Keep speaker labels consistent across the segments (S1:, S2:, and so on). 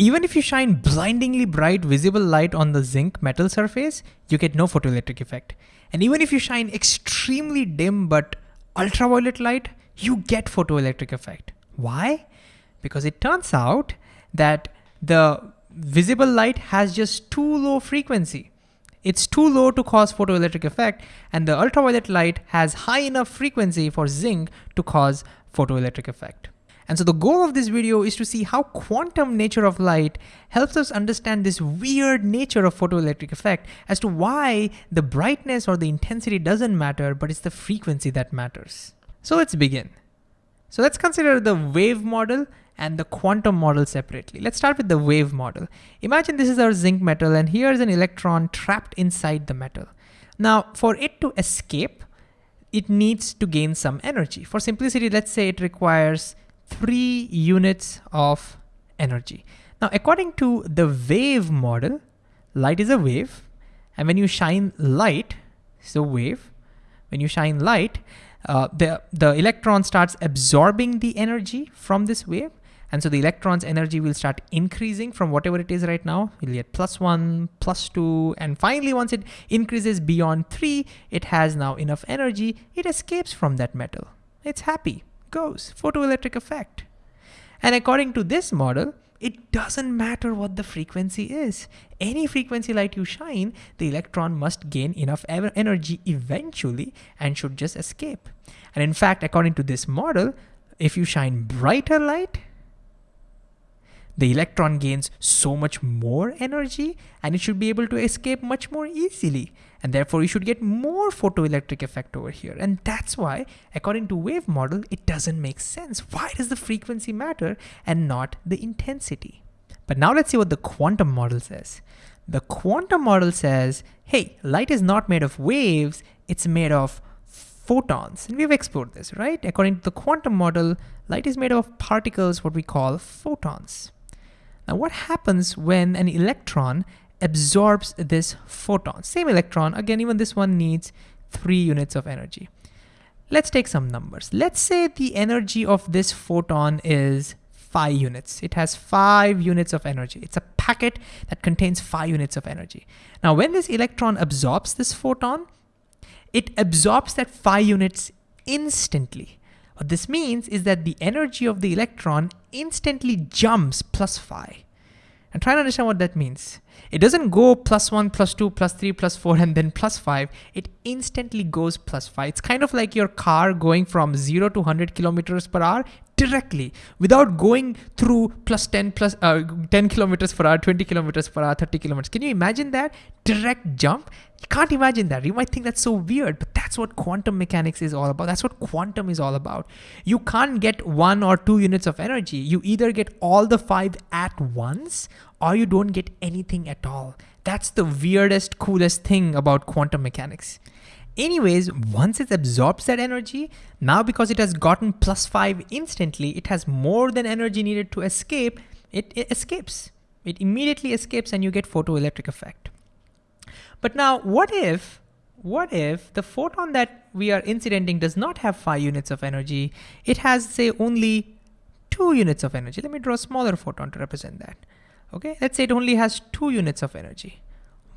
S1: Even if you shine blindingly bright visible light on the zinc metal surface, you get no photoelectric effect. And even if you shine extremely dim but ultraviolet light, you get photoelectric effect. Why? Because it turns out that the visible light has just too low frequency. It's too low to cause photoelectric effect and the ultraviolet light has high enough frequency for zinc to cause photoelectric effect. And so the goal of this video is to see how quantum nature of light helps us understand this weird nature of photoelectric effect as to why the brightness or the intensity doesn't matter, but it's the frequency that matters. So let's begin. So let's consider the wave model and the quantum model separately. Let's start with the wave model. Imagine this is our zinc metal and here's an electron trapped inside the metal. Now for it to escape, it needs to gain some energy. For simplicity, let's say it requires three units of energy. Now according to the wave model, light is a wave and when you shine light, so wave, when you shine light, uh, the, the electron starts absorbing the energy from this wave and so the electron's energy will start increasing from whatever it is right now. We'll get plus one, plus two, and finally once it increases beyond three, it has now enough energy, it escapes from that metal. It's happy, goes, photoelectric effect. And according to this model, it doesn't matter what the frequency is. Any frequency light you shine, the electron must gain enough energy eventually and should just escape. And in fact, according to this model, if you shine brighter light, the electron gains so much more energy and it should be able to escape much more easily. And therefore you should get more photoelectric effect over here. And that's why, according to wave model, it doesn't make sense. Why does the frequency matter and not the intensity? But now let's see what the quantum model says. The quantum model says, hey, light is not made of waves, it's made of photons. And we've explored this, right? According to the quantum model, light is made of particles, what we call photons. Now what happens when an electron absorbs this photon? Same electron, again, even this one needs three units of energy. Let's take some numbers. Let's say the energy of this photon is five units. It has five units of energy. It's a packet that contains five units of energy. Now, when this electron absorbs this photon, it absorbs that five units instantly. What this means is that the energy of the electron instantly jumps plus phi. And try to understand what that means. It doesn't go plus one, plus two, plus three, plus four, and then plus five. It instantly goes plus five. It's kind of like your car going from zero to 100 kilometers per hour directly without going through plus 10 plus uh, 10 kilometers per hour, 20 kilometers per hour, 30 kilometers. Can you imagine that direct jump? Can't imagine that. You might think that's so weird, but that's what quantum mechanics is all about. That's what quantum is all about. You can't get one or two units of energy. You either get all the five at once or you don't get anything at all. That's the weirdest, coolest thing about quantum mechanics. Anyways, once it absorbs that energy, now because it has gotten plus five instantly, it has more than energy needed to escape, it, it escapes. It immediately escapes and you get photoelectric effect. But now what if, what if the photon that we are incidenting does not have five units of energy? It has say only two units of energy. Let me draw a smaller photon to represent that. Okay, let's say it only has two units of energy.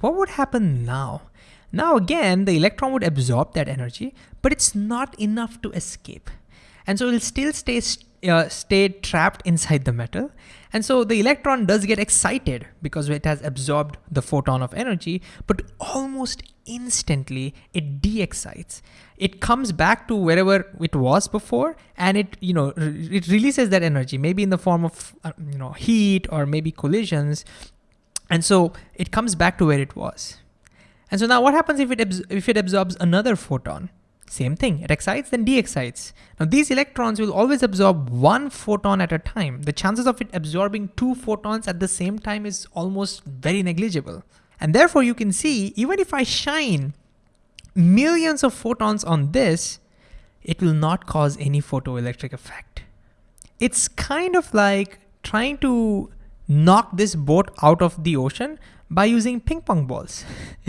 S1: What would happen now? Now again, the electron would absorb that energy, but it's not enough to escape. And so it'll still stay, uh, stay trapped inside the metal. And so the electron does get excited because it has absorbed the photon of energy, but almost instantly it de-excites. It comes back to wherever it was before and it, you know, re it releases that energy, maybe in the form of, uh, you know, heat or maybe collisions. And so it comes back to where it was. And so now what happens if it, if it absorbs another photon? Same thing, it excites, then de-excites. Now these electrons will always absorb one photon at a time. The chances of it absorbing two photons at the same time is almost very negligible. And therefore you can see, even if I shine millions of photons on this, it will not cause any photoelectric effect. It's kind of like trying to knock this boat out of the ocean by using ping pong balls.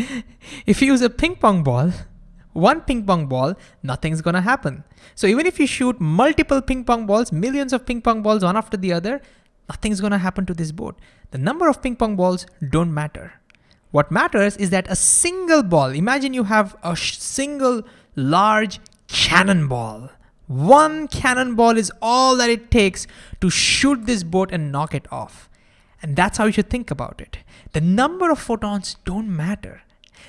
S1: if you use a ping pong ball, one ping pong ball, nothing's gonna happen. So even if you shoot multiple ping pong balls, millions of ping pong balls one after the other, nothing's gonna happen to this boat. The number of ping pong balls don't matter. What matters is that a single ball, imagine you have a single large cannonball. One cannonball is all that it takes to shoot this boat and knock it off. And that's how you should think about it. The number of photons don't matter.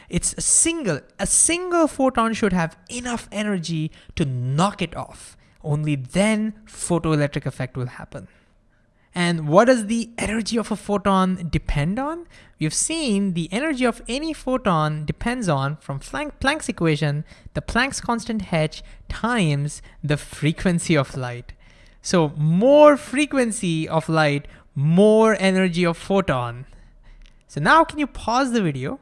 S1: It's a single, a single photon should have enough energy to knock it off. Only then photoelectric effect will happen. And what does the energy of a photon depend on? We've seen the energy of any photon depends on, from Planck's equation, the Planck's constant h times the frequency of light. So more frequency of light, more energy of photon. So now can you pause the video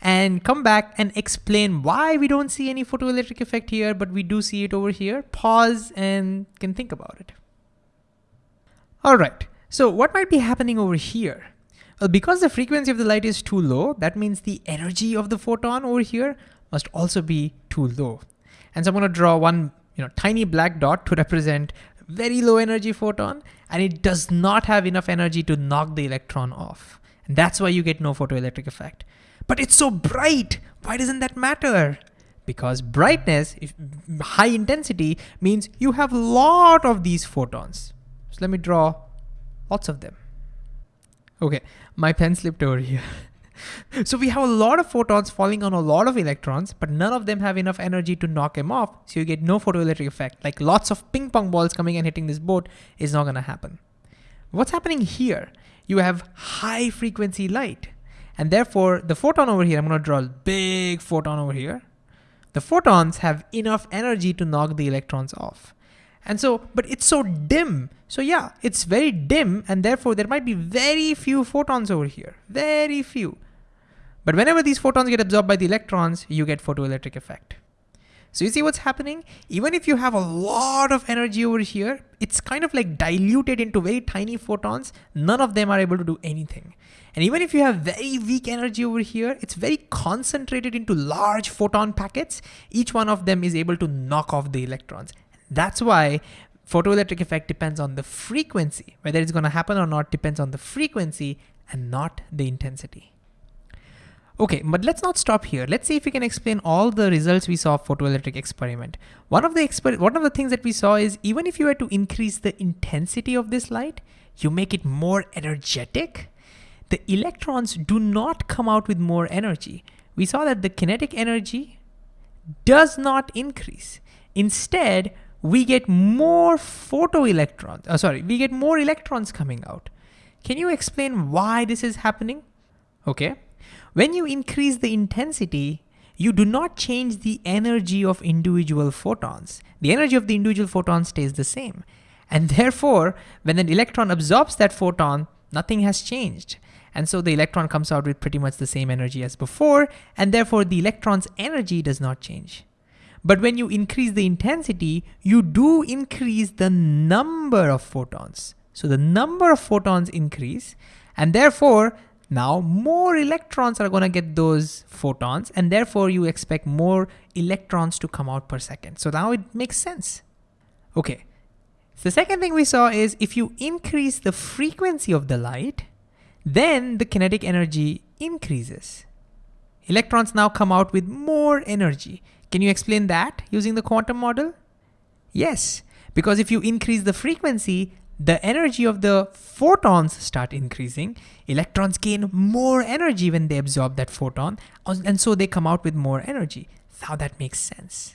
S1: and come back and explain why we don't see any photoelectric effect here, but we do see it over here. Pause and can think about it. All right, so what might be happening over here? Well, because the frequency of the light is too low, that means the energy of the photon over here must also be too low. And so I'm gonna draw one you know, tiny black dot to represent very low energy photon, and it does not have enough energy to knock the electron off. And that's why you get no photoelectric effect. But it's so bright. Why doesn't that matter? Because brightness, high intensity, means you have a lot of these photons. So let me draw lots of them. Okay, my pen slipped over here. so we have a lot of photons falling on a lot of electrons, but none of them have enough energy to knock them off. So you get no photoelectric effect. Like lots of ping pong balls coming and hitting this boat is not gonna happen. What's happening here? You have high frequency light. And therefore the photon over here, I'm gonna draw a big photon over here. The photons have enough energy to knock the electrons off. And so, but it's so dim. So yeah, it's very dim and therefore there might be very few photons over here, very few. But whenever these photons get absorbed by the electrons, you get photoelectric effect. So you see what's happening? Even if you have a lot of energy over here, it's kind of like diluted into very tiny photons. None of them are able to do anything. And even if you have very weak energy over here, it's very concentrated into large photon packets. Each one of them is able to knock off the electrons. That's why photoelectric effect depends on the frequency. Whether it's gonna happen or not depends on the frequency and not the intensity. Okay, but let's not stop here. Let's see if we can explain all the results we saw of photoelectric experiment. One of the exper one of the things that we saw is even if you were to increase the intensity of this light, you make it more energetic, the electrons do not come out with more energy. We saw that the kinetic energy does not increase. Instead, we get more photoelectrons, uh, sorry, we get more electrons coming out. Can you explain why this is happening? Okay. When you increase the intensity, you do not change the energy of individual photons. The energy of the individual photon stays the same. And therefore, when an electron absorbs that photon, nothing has changed. And so the electron comes out with pretty much the same energy as before, and therefore the electron's energy does not change. But when you increase the intensity, you do increase the number of photons. So the number of photons increase, and therefore now more electrons are gonna get those photons and therefore you expect more electrons to come out per second. So now it makes sense. Okay, so the second thing we saw is if you increase the frequency of the light, then the kinetic energy increases. Electrons now come out with more energy. Can you explain that using the quantum model? Yes, because if you increase the frequency, the energy of the photons start increasing. Electrons gain more energy when they absorb that photon, and so they come out with more energy. How that makes sense.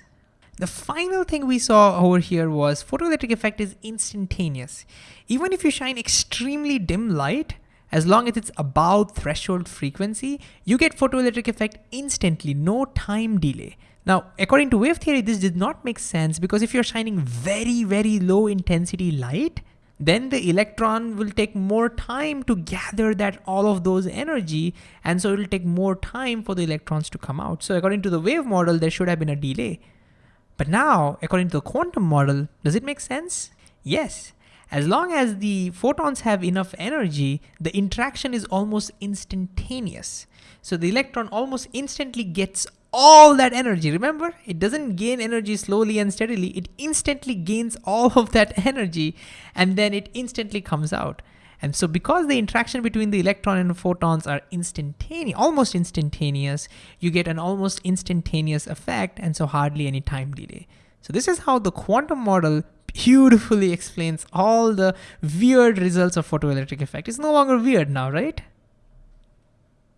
S1: The final thing we saw over here was photoelectric effect is instantaneous. Even if you shine extremely dim light, as long as it's above threshold frequency, you get photoelectric effect instantly, no time delay. Now, according to wave theory, this did not make sense because if you're shining very, very low intensity light, then the electron will take more time to gather that all of those energy and so it will take more time for the electrons to come out. So according to the wave model, there should have been a delay. But now, according to the quantum model, does it make sense? Yes. As long as the photons have enough energy, the interaction is almost instantaneous. So the electron almost instantly gets all that energy. Remember, it doesn't gain energy slowly and steadily. It instantly gains all of that energy and then it instantly comes out. And so because the interaction between the electron and photons are instantaneous, almost instantaneous, you get an almost instantaneous effect and so hardly any time delay. So this is how the quantum model beautifully explains all the weird results of photoelectric effect. It's no longer weird now, right?